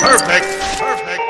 Perfect! Perfect!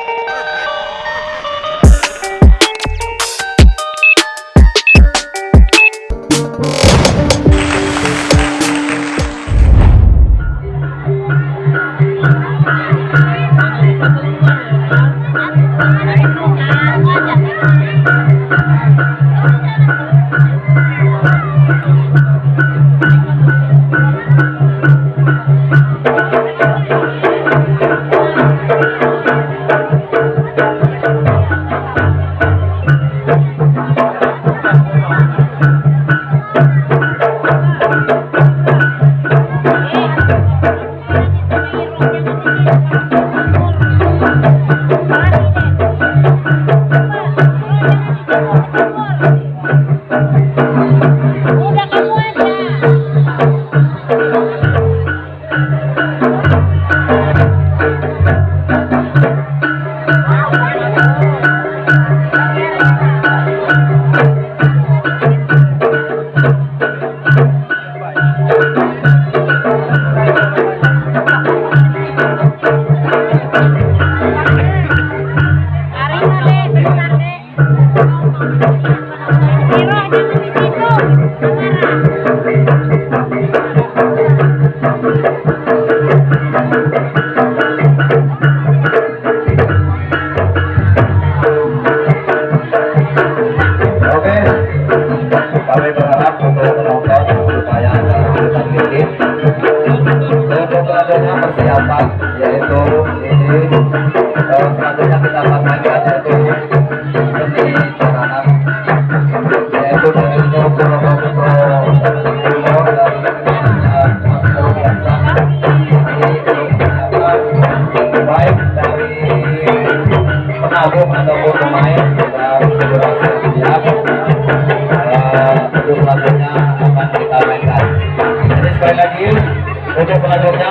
siap untuk pelaturnya akan kita mainkan jadi sekali lagi untuk pelaturnya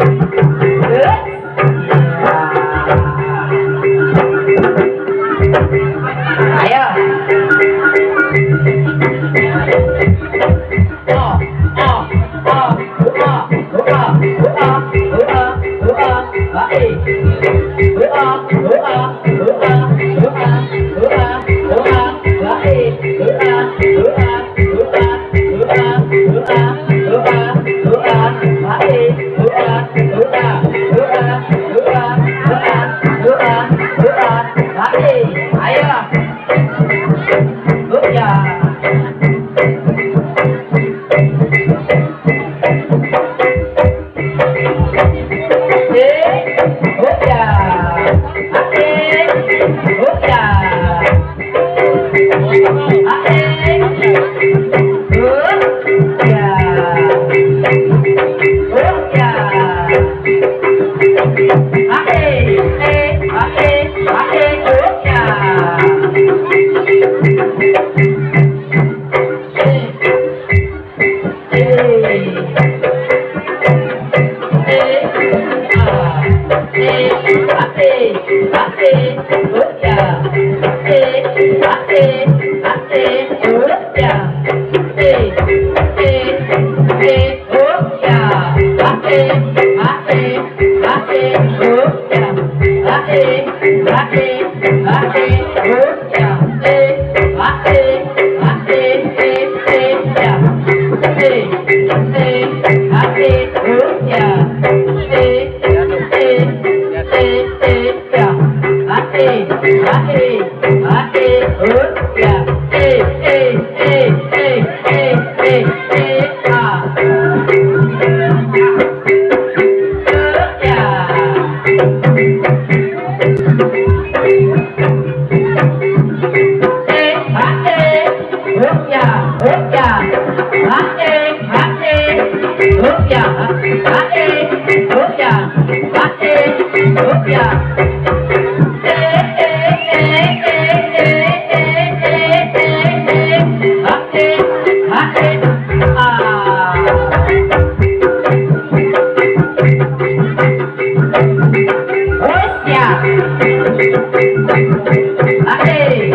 Hey!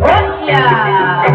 Oh yeah!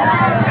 Yeah.